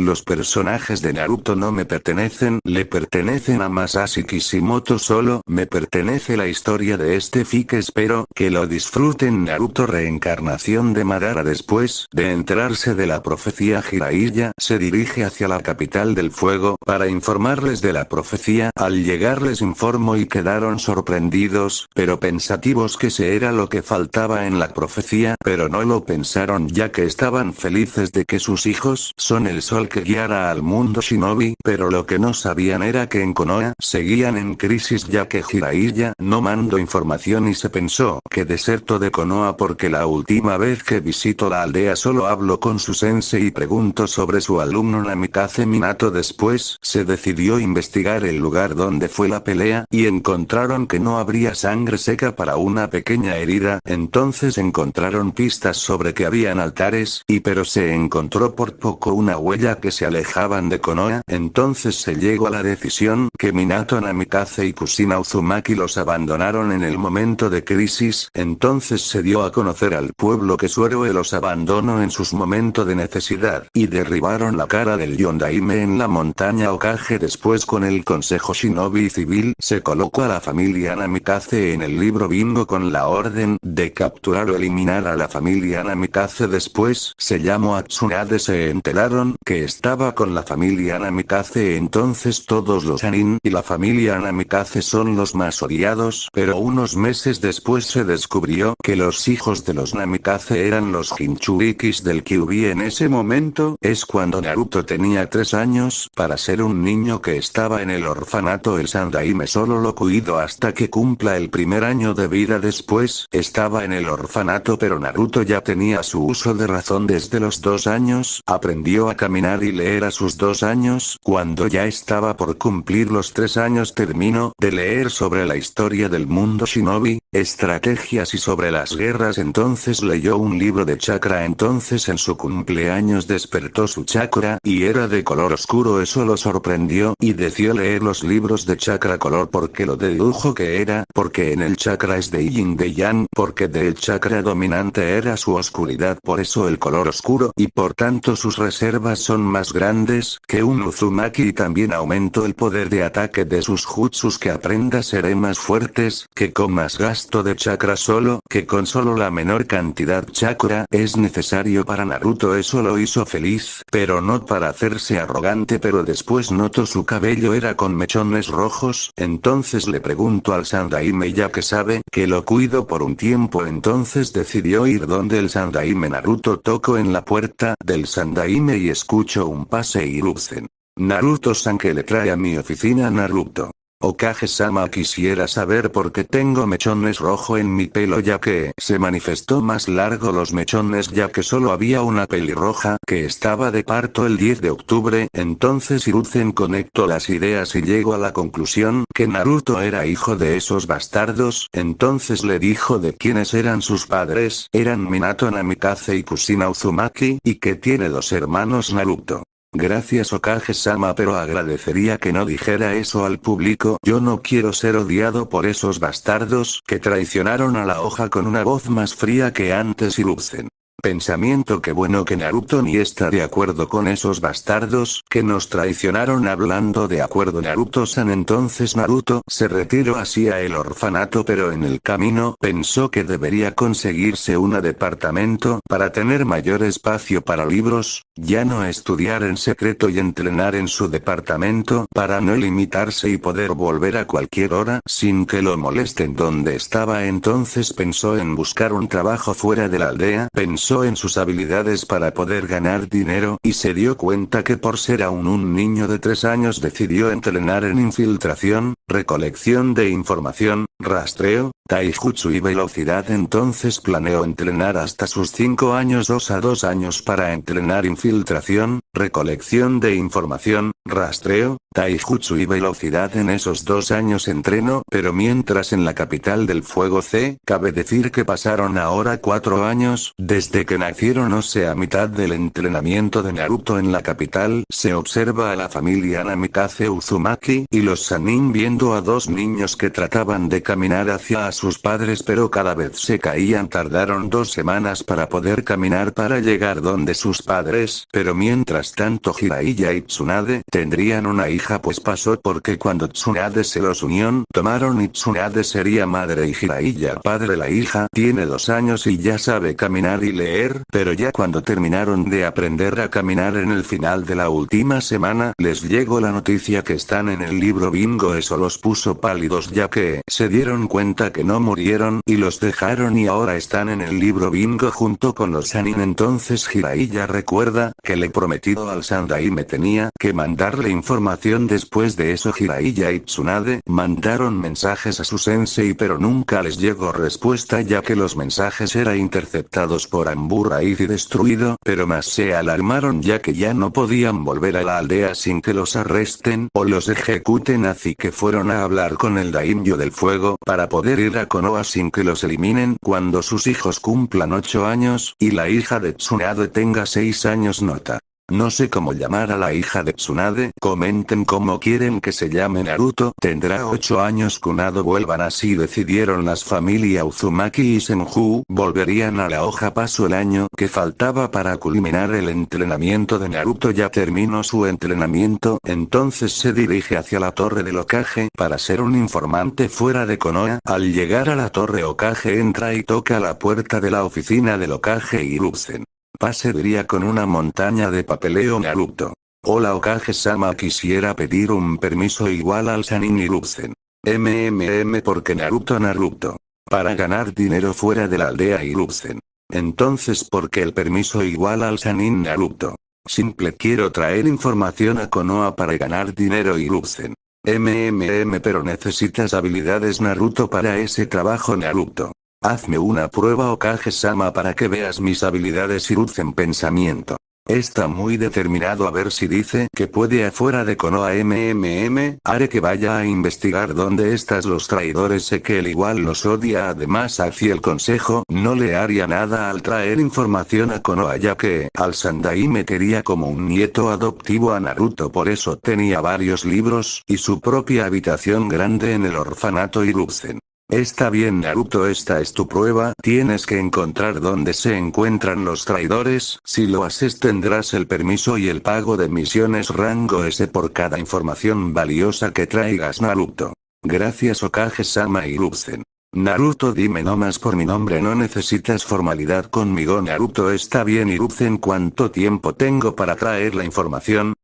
Los personajes de Naruto no me pertenecen, le pertenecen a Masashi Kishimoto solo, me pertenece la historia de este fic espero que lo disfruten. Naruto reencarnación de Madara después de enterarse de la profecía Jiraiya se dirige hacia la capital del fuego para informarles de la profecía. Al llegar les informo y quedaron sorprendidos, pero pensativos que se era lo que faltaba en la profecía pero no lo pensaron ya que estaban felices de que sus hijos son el sol que guiara al mundo shinobi, pero lo que no sabían era que en Konoha seguían en crisis ya que Jiraiya no mandó información y se pensó que deserto de Konoha porque la última vez que visito la aldea solo hablo con su sensei y pregunto sobre su alumno Namikaze Minato después se decidió investigar el lugar donde fue la pelea y encontraron que no habría sangre seca para una pequeña herida. Entonces encontraron pistas sobre que habían altares y pero se encontró por poco una huella que se alejaban de Konoha, entonces se llegó a la decisión que Minato Namikaze y Kusina Uzumaki los abandonaron en el momento de crisis, entonces se dio a conocer al pueblo que su héroe los abandonó en sus momentos de necesidad, y derribaron la cara del Yondaime en la montaña Okage después con el consejo shinobi civil se colocó a la familia Namikaze en el libro bingo con la orden de capturar o eliminar a la familia Namikaze después se llamó a Tsunade se enteraron que estaba con la familia Namikaze entonces todos los Anin y la familia Namikaze son los más odiados pero unos meses después se descubrió que los hijos de los Namikaze eran los Jinchurikis del Kyuubi. En ese momento es cuando Naruto tenía 3 años para ser un niño que estaba en el orfanato el Sandaime solo lo cuido hasta que cumpla el primer año de vida después estaba en el orfanato pero Naruto ya tenía su uso de razón. Desde los dos años aprendió a caminar y leer a sus dos años cuando ya estaba por cumplir los tres años terminó de leer sobre la historia del mundo shinobi, estrategias y sobre las guerras. Entonces leyó un libro de chakra. Entonces en su cumpleaños despertó su chakra y era de color oscuro. Eso lo sorprendió y decidió leer los libros de chakra color porque lo dedujo que era porque en el chakra es de yin de yang porque del chakra dominante era su oscuridad. Por eso el color oscuro y por tanto sus reservas son más grandes que un Uzumaki. Y también aumento el poder de ataque de sus jutsus que aprenda seré más fuertes que con más gasto de chakra solo que con solo la menor cantidad chakra es necesario para Naruto eso lo hizo feliz pero no para hacerse arrogante pero después notó su cabello era con mechones rojos entonces le pregunto al Sandaime ya que sabe que lo cuido por un tiempo entonces decidió ir donde el Sandaime Naruto tocó en la puerta del Sandaime y escucho un pase y lucen. Naruto-san que le trae a mi oficina Naruto. Okage-sama quisiera saber por qué tengo mechones rojo en mi pelo ya que se manifestó más largo los mechones ya que solo había una pelirroja que estaba de parto el 10 de octubre. Entonces Hiruzen conectó las ideas y llegó a la conclusión que Naruto era hijo de esos bastardos. Entonces le dijo de quiénes eran sus padres. Eran Minato Namikaze y Kusina Uzumaki y que tiene dos hermanos Naruto. Gracias Okage-sama pero agradecería que no dijera eso al público yo no quiero ser odiado por esos bastardos que traicionaron a la hoja con una voz más fría que antes y lucen. Pensamiento que bueno que Naruto ni está de acuerdo con esos bastardos que nos traicionaron hablando de acuerdo Naruto-san entonces Naruto se retiró hacia el orfanato pero en el camino pensó que debería conseguirse un departamento para tener mayor espacio para libros, ya no estudiar en secreto y entrenar en su departamento para no limitarse y poder volver a cualquier hora sin que lo molesten. Donde estaba entonces pensó en buscar un trabajo fuera de la aldea pensó en sus habilidades para poder ganar dinero y se dio cuenta que por ser aún un niño de 3 años decidió entrenar en infiltración, recolección de información, rastreo, taijutsu y velocidad entonces planeó entrenar hasta sus 5 años 2 a 2 años para entrenar infiltración, recolección de información, rastreo, taijutsu y velocidad. En esos dos años entreno pero mientras en la capital del fuego C, cabe decir que pasaron ahora 4 años desde que nacieron o sea mitad del entrenamiento de Naruto en la capital se observa a la familia Namikaze Uzumaki y los Sanin viendo a dos niños que trataban de caminar hacia sus padres pero cada vez se caían tardaron dos semanas para poder caminar para llegar donde sus padres, pero mientras tanto Jiraiya y Tsunade tendrían una hija pues pasó porque cuando Tsunade se los unió, tomaron y Tsunade sería madre y Jiraiya padre. La hija tiene dos años y ya sabe caminar y leer, pero ya cuando terminaron de aprender a caminar en el final de la última semana les llegó la noticia que están en el libro bingo. Eso los puso pálidos ya que se dieron cuenta que no murieron y los dejaron y ahora están en el libro bingo junto con los Sanin entonces Jiraiya recuerda que le prometido al me tenía que mandarle información. Después de eso Jiraiya y Tsunade mandaron mensajes a su sensei pero nunca les llegó respuesta ya que los mensajes eran interceptados por Ambu y destruido pero más se alarmaron ya que ya no podían volver a la aldea sin que los arresten o los ejecuten. Así que fueron a hablar con el Daimyo del fuego para poder ir a Konoha sin que los eliminen cuando sus hijos cumplan 8 años y la hija de Tsunade tenga 6 años nota. No sé cómo llamar a la hija de Tsunade, comenten cómo quieren que se llame Naruto, tendrá 8 años Kunado vuelvan así decidieron las familias Uzumaki y Senju, volverían a la hoja paso el año que faltaba para culminar el entrenamiento de Naruto ya terminó su entrenamiento, entonces se dirige hacia la torre del Okage para ser un informante fuera de Konoha, al llegar a la torre Okage entra y toca la puerta de la oficina del Okage Hiruzen. Pase diría con una montaña de papeleo Naruto. Hola Okage-sama quisiera pedir un permiso igual al Sanin Hiruzen. MMM porque Naruto Naruto. Para ganar dinero fuera de la aldea Hiruzen. Entonces porque el permiso igual al Sanin Naruto. Simple quiero traer información a Konoha para ganar dinero Hiruzen. MMM pero necesitas habilidades Naruto para ese trabajo Naruto. Hazme una prueba Okage-sama para que veas mis habilidades en pensamiento. Está muy determinado a ver si dice que puede afuera de Konoha MMM, haré que vaya a investigar dónde estás los traidores sé que él igual los odia además hacia el consejo no le haría nada al traer información a Konoha ya que al Sandai me quería como un nieto adoptivo a Naruto por eso tenía varios libros y su propia habitación grande en el orfanato Hiruzen. Está bien Naruto esta es tu prueba, tienes que encontrar dónde se encuentran los traidores, si lo haces tendrás el permiso y el pago de misiones rango S por cada información valiosa que traigas Naruto. Gracias Okage-sama y. Naruto dime más por mi nombre no necesitas formalidad conmigo Naruto está bien Hiruzen cuánto tiempo tengo para traer la información,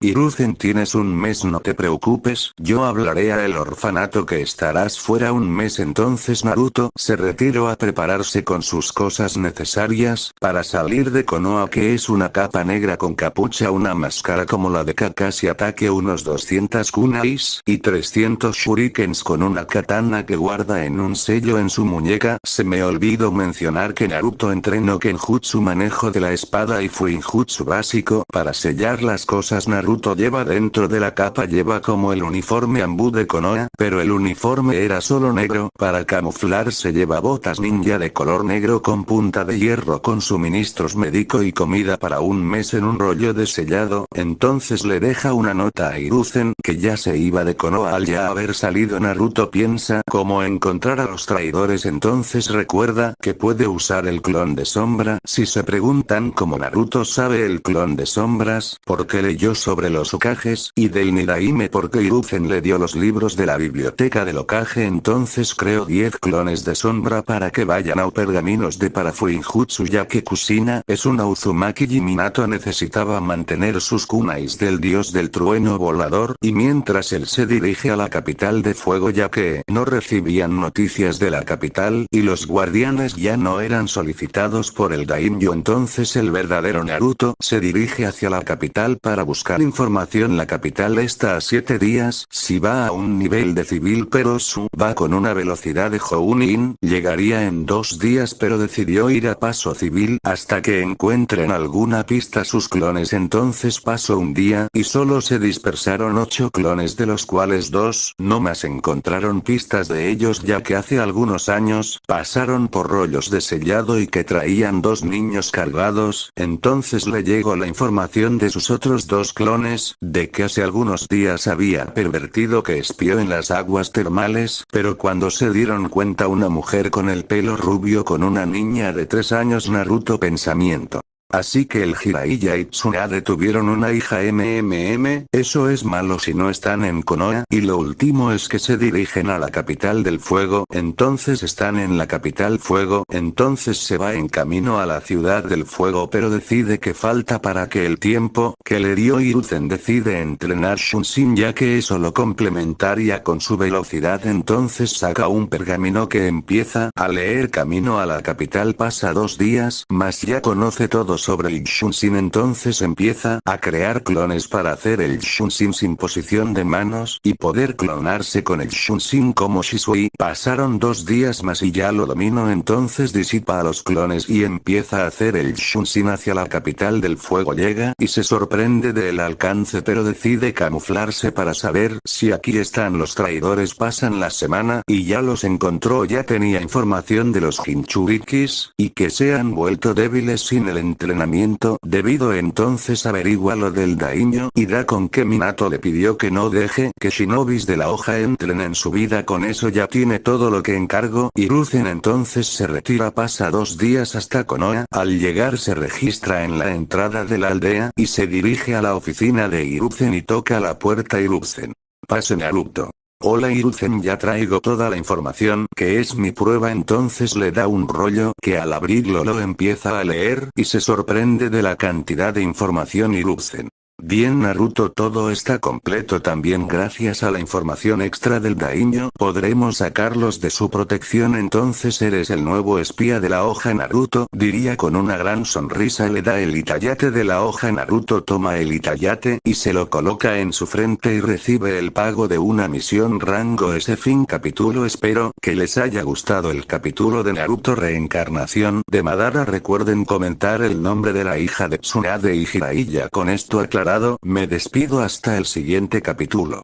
Hiruzen tienes un mes no te preocupes, yo hablaré a el orfanato que estarás fuera un mes. Entonces Naruto se retiró a prepararse con sus cosas necesarias, para salir de Konoha que es una capa negra con capucha una máscara como la de Kakashi ataque unos 200 kunais, y 300 shurikens con una katana que guarda en un sello en su muñeca, se me olvidó mencionar que Naruto entrenó Kenjutsu manejo de la espada y Fuinjutsu básico para sellar las cosas. Naruto Naruto lleva dentro de la capa lleva como el uniforme Ambu de Konoha, pero el uniforme era solo negro, para camuflarse lleva botas ninja de color negro con punta de hierro con suministros médico y comida para un mes en un rollo de sellado, entonces le deja una nota a Hiruzen que ya se iba de Konoha al ya haber salido. Naruto piensa cómo encontrar a los traidores entonces recuerda que puede usar el clon de sombra. Si se preguntan cómo Naruto sabe el clon de sombras, porque leyó sobre sobre los Okages y del Nidaime porque Hiruzen le dio los libros de la biblioteca del Okage entonces creó 10 clones de sombra para que vayan a pergaminos de Parafuinjutsu ya que Kusina es una Uzumaki y Minato necesitaba mantener sus kunais del dios del trueno volador y mientras él se dirige a la capital de fuego ya que no recibían noticias de la capital y los guardianes ya no eran solicitados por el Daimyo entonces el verdadero Naruto se dirige hacia la capital para buscar información la capital está a 7 días, si va a un nivel de civil pero su va con una velocidad de Jounin, llegaría en dos días pero decidió ir a paso civil hasta que encuentren alguna pista sus clones. Entonces pasó un día y solo se dispersaron 8 clones de los cuales dos no más encontraron pistas de ellos ya que hace algunos años pasaron por rollos de sellado y que traían dos niños cargados, entonces le llegó la información de sus otros dos clones de que hace algunos días había pervertido que espió en las aguas termales, pero cuando se dieron cuenta una mujer con el pelo rubio con una niña de 3 años Naruto pensamiento. Así que el Jiraiya y Tsunade tuvieron una hija MMM, eso es malo si no están en Konoha, y lo último es que se dirigen a la capital del fuego, entonces están en la capital fuego, entonces se va en camino a la ciudad del fuego. Pero decide que falta para que el tiempo, que le dio Hiruzen decide entrenar Shunshin ya que eso lo complementaria con su velocidad. Entonces saca un pergamino que empieza a leer camino a la capital. Pasa dos días, más ya conoce todo sobre el Shunshin entonces empieza a crear clones para hacer el Shunshin sin posición de manos y poder clonarse con el Shunshin como Shisui. Pasaron dos días más y ya lo domino entonces disipa a los clones y empieza a hacer el Shunshin hacia la capital del fuego llega y se sorprende del alcance pero decide camuflarse para saber si aquí están los traidores pasan la semana y ya los encontró ya tenía información de los Hinchurikis, y que se han vuelto débiles sin el entrenamiento entrenamiento, debido entonces averigua lo del daño y da con que Minato le pidió que no deje que shinobis de la hoja entren en su vida con eso ya tiene todo lo que encargo y entonces se retira pasa dos días hasta Konoha, al llegar se registra en la entrada de la aldea y se dirige a la oficina de Hiruzen y toca la puerta Hiruzen. Pase Naruto. Hola Hiruzen ya traigo toda la información que es mi prueba entonces le da un rollo que al abrirlo lo empieza a leer y se sorprende de la cantidad de información Hiruzen. Bien Naruto todo está completo. También gracias a la información extra del Daimyo podremos sacarlos de su protección. Entonces eres el nuevo espía de la hoja Naruto diría con una gran sonrisa. Le da el itayate de la hoja Naruto toma el itayate y se lo coloca en su frente y recibe el pago de una misión rango ese fin capítulo. Espero que les haya gustado el capítulo de Naruto reencarnación de Madara. Recuerden comentar el nombre de la hija de Tsunade y Jiraiya con esto aclarado me despido hasta el siguiente capítulo.